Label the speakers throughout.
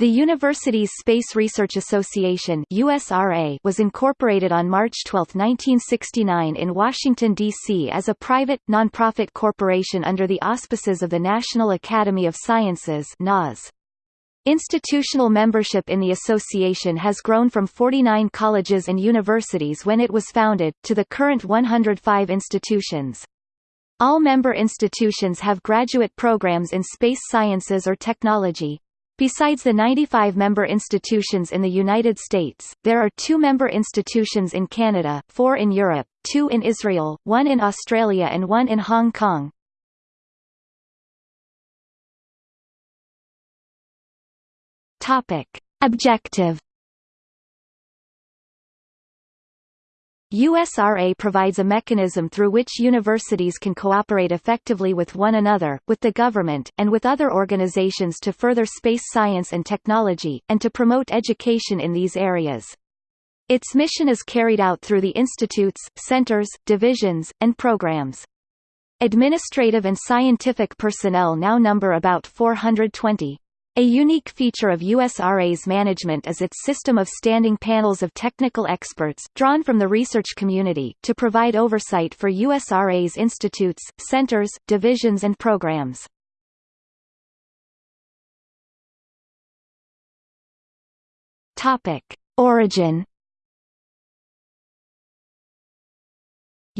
Speaker 1: The Universities Space Research Association USRA was incorporated on March 12, 1969 in Washington, D.C. as a private, nonprofit corporation under the auspices of the National Academy of Sciences NAS. Institutional membership in the association has grown from 49 colleges and universities when it was founded, to the current 105 institutions. All member institutions have graduate programs in space sciences or technology. Besides the 95 member institutions in the United States, there are two member institutions in Canada, four in Europe, two in Israel, one in Australia and one in Hong Kong. Objective USRA provides a mechanism through which universities can cooperate effectively with one another, with the government, and with other organizations to further space science and technology, and to promote education in these areas. Its mission is carried out through the institutes, centers, divisions, and programs. Administrative and scientific personnel now number about 420. A unique feature of USRA's management is its system of standing panels of technical experts, drawn from the research community, to provide oversight for USRA's institutes, centers, divisions and programs. Origin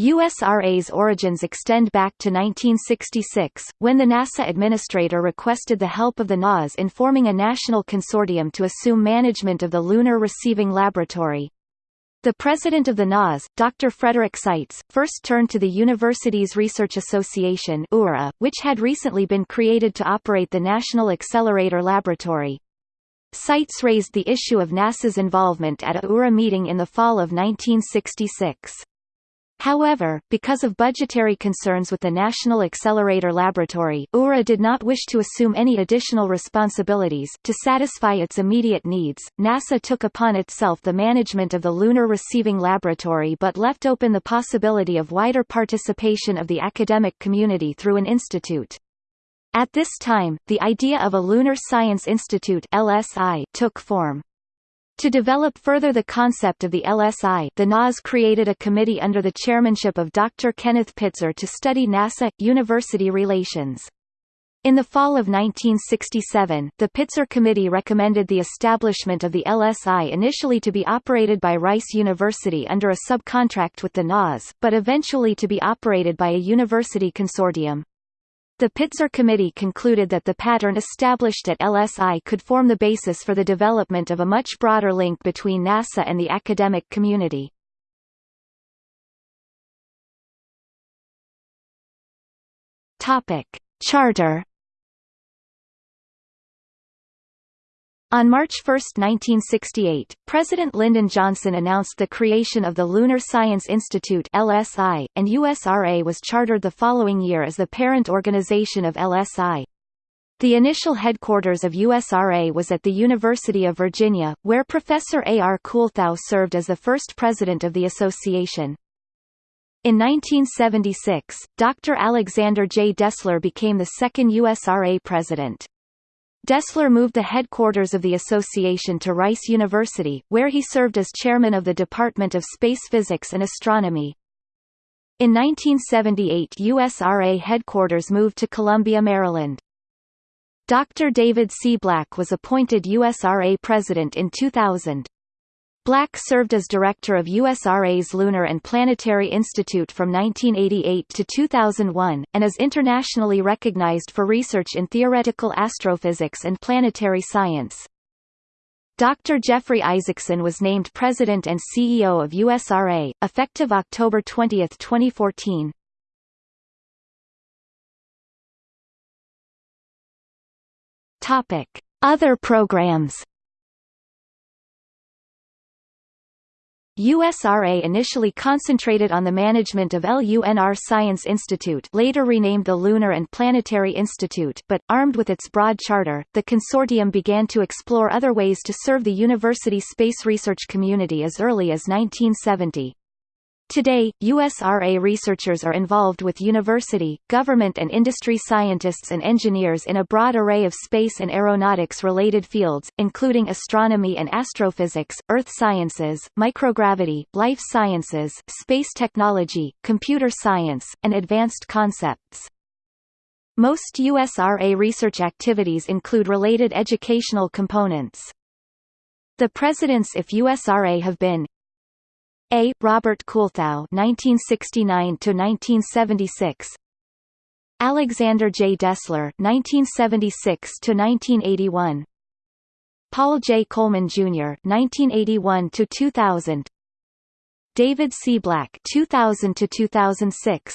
Speaker 1: USRA's origins extend back to 1966, when the NASA administrator requested the help of the NAS in forming a national consortium to assume management of the Lunar Receiving Laboratory. The president of the NAS, Dr. Frederick Seitz, first turned to the Universities Research Association which had recently been created to operate the National Accelerator Laboratory. Seitz raised the issue of NASA's involvement at a URA meeting in the fall of 1966. However, because of budgetary concerns with the National Accelerator Laboratory, URA did not wish to assume any additional responsibilities to satisfy its immediate needs. NASA took upon itself the management of the Lunar Receiving Laboratory but left open the possibility of wider participation of the academic community through an institute. At this time, the idea of a Lunar Science Institute (LSI) took form. To develop further the concept of the LSI the NAS created a committee under the chairmanship of Dr. Kenneth Pitzer to study NASA-university relations. In the fall of 1967, the Pitzer Committee recommended the establishment of the LSI initially to be operated by Rice University under a subcontract with the NAS, but eventually to be operated by a university consortium. The Pitzer Committee concluded that the pattern established at LSI could form the basis for the development of a much broader link between NASA and the academic community. Topic. Charter On March 1, 1968, President Lyndon Johnson announced the creation of the Lunar Science Institute LSI, and USRA was chartered the following year as the parent organization of LSI. The initial headquarters of USRA was at the University of Virginia, where Professor A. R. Kuhlthau served as the first president of the association. In 1976, Dr. Alexander J. Dessler became the second USRA president. Dessler moved the headquarters of the association to Rice University, where he served as chairman of the Department of Space Physics and Astronomy. In 1978 USRA headquarters moved to Columbia, Maryland. Dr. David C. Black was appointed USRA president in 2000. Black served as director of USRA's Lunar and Planetary Institute from 1988 to 2001, and is internationally recognized for research in theoretical astrophysics and planetary science. Dr. Jeffrey Isaacson was named President and CEO of USRA, effective October 20, 2014. Topic. Other programs USRA initially concentrated on the management of Lunar Science Institute later renamed the Lunar and Planetary Institute but, armed with its broad charter, the consortium began to explore other ways to serve the university space research community as early as 1970. Today, USRA researchers are involved with university, government and industry scientists and engineers in a broad array of space and aeronautics-related fields, including astronomy and astrophysics, earth sciences, microgravity, life sciences, space technology, computer science, and advanced concepts. Most USRA research activities include related educational components. The presidents if USRA have been a. Robert Kuhlthau (1969–1976), Alexander J. Dessler (1976–1981), Paul J. Coleman Jr. (1981–2000), David C. Black (2000–2006),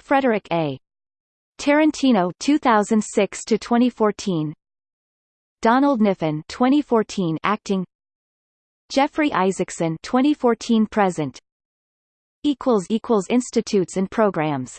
Speaker 1: Frederick A. Tarantino (2006–2014), Donald Kniffen 2014 acting Jeffrey Isaacson 2014 present. Equals equals institutes and programs